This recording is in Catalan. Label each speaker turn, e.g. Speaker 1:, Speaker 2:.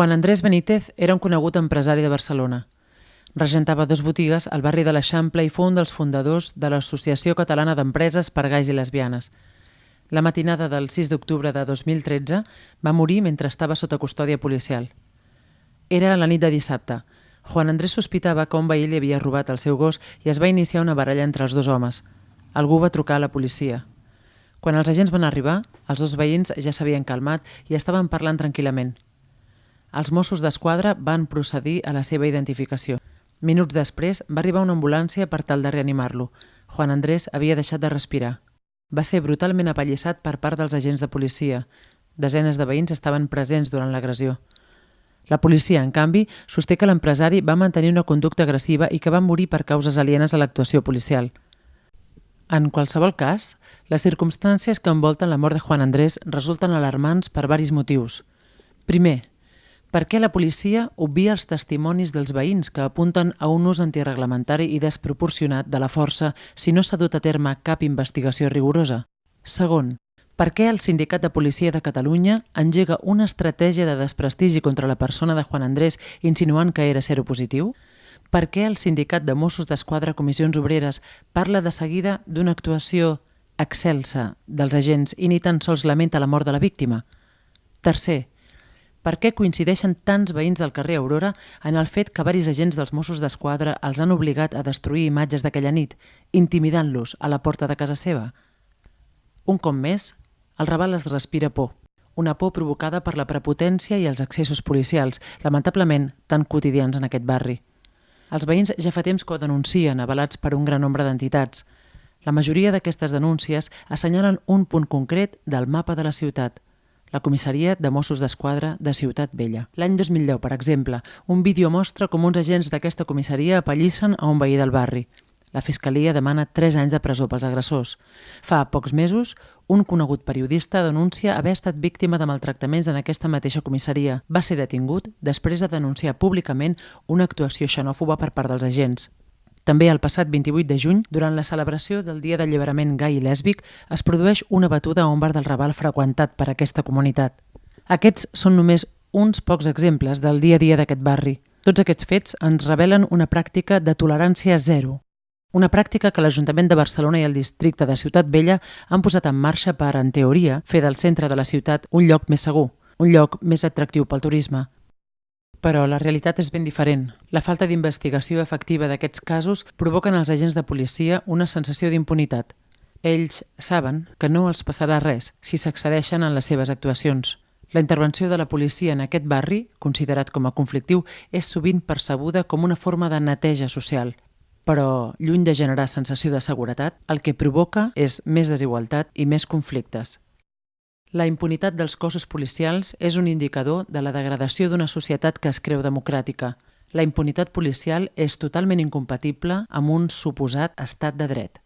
Speaker 1: Juan Andrés Benítez era un conegut empresari de Barcelona. Regentava dos botigues al barri de l'Eixample i fou un dels fundadors de l'Associació Catalana d'Empreses per Gais i Lesbianes. La matinada del 6 d'octubre de 2013 va morir mentre estava sota custòdia policial. Era la nit de dissabte. Juan Andrés sospitava que un veí li havia robat el seu gos i es va iniciar una baralla entre els dos homes. Algú va trucar a la policia. Quan els agents van arribar, els dos veïns ja s'havien calmat i estaven parlant tranquil·lament. Els Mossos d'Esquadra van procedir a la seva identificació. Minuts després va arribar una ambulància per tal de reanimar-lo. Juan Andrés havia deixat de respirar. Va ser brutalment apallissat per part dels agents de policia. Desenes de veïns estaven presents durant l'agressió. La policia, en canvi, sosté que l'empresari va mantenir una conducta agressiva i que va morir per causes alienes a l'actuació policial. En qualsevol cas, les circumstàncies que envolten la mort de Juan Andrés resulten alarmants per varis motius. Primer, per què la policia obvia els testimonis dels veïns que apunten a un ús antireglamentari i desproporcionat de la força si no s'ha dut a terme cap investigació rigorosa? Segon, per què el Sindicat de Policia de Catalunya engega una estratègia de desprestigi contra la persona de Juan Andrés insinuant que era seropositiu? positiu? per què el sindicat de Mossos d'Esquadra Comissions Obreres parla de seguida d'una actuació excelsa dels agents i ni tan sols lamenta la mort de la víctima? Tercer, per què coincideixen tants veïns del carrer Aurora en el fet que varis agents dels Mossos d'Esquadra els han obligat a destruir imatges d'aquella nit, intimidant-los a la porta de casa seva? Un cop més, el Raval es respira por, una por provocada per la prepotència i els accessos policials, lamentablement tan quotidians en aquest barri. Els veïns ja fa temps que ho denuncien, avalats per un gran nombre d'entitats. La majoria d'aquestes denúncies assenyalen un punt concret del mapa de la ciutat, la comissaria de Mossos d'Esquadra de Ciutat Vella. L'any 2010, per exemple, un vídeo mostra com uns agents d'aquesta comissaria apallissen a un veí del barri. La Fiscalia demana 3 anys de presó pels agressors. Fa pocs mesos, un conegut periodista denuncia haver estat víctima de maltractaments en aquesta mateixa comissaria. Va ser detingut després de denunciar públicament una actuació xenòfoba per part dels agents. També el passat 28 de juny, durant la celebració del Dia d'Alliberament gai i lèsbic, es produeix una batuda a un bar del Raval freqüentat per aquesta comunitat. Aquests són només uns pocs exemples del dia a dia d'aquest barri. Tots aquests fets ens revelen una pràctica de tolerància zero, una pràctica que l'Ajuntament de Barcelona i el districte de Ciutat Vella han posat en marxa per, en teoria, fer del centre de la ciutat un lloc més segur, un lloc més atractiu pel turisme. Però la realitat és ben diferent. La falta d'investigació efectiva d'aquests casos provoquen als agents de policia una sensació d'impunitat. Ells saben que no els passarà res si s'accedeixen en les seves actuacions. La intervenció de la policia en aquest barri, considerat com a conflictiu, és sovint percebuda com una forma de neteja social, però lluny de generar sensació de seguretat, el que provoca és més desigualtat i més conflictes. La impunitat dels cossos policials és un indicador de la degradació d'una societat que es creu democràtica. La impunitat policial és totalment incompatible amb un suposat estat de dret.